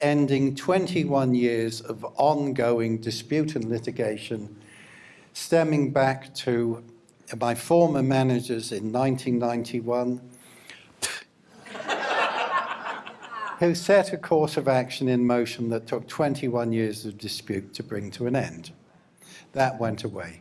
ending 21 years of ongoing dispute and litigation stemming back to my former managers in 1991 who set a course of action in motion that took 21 years of dispute to bring to an end. That went away.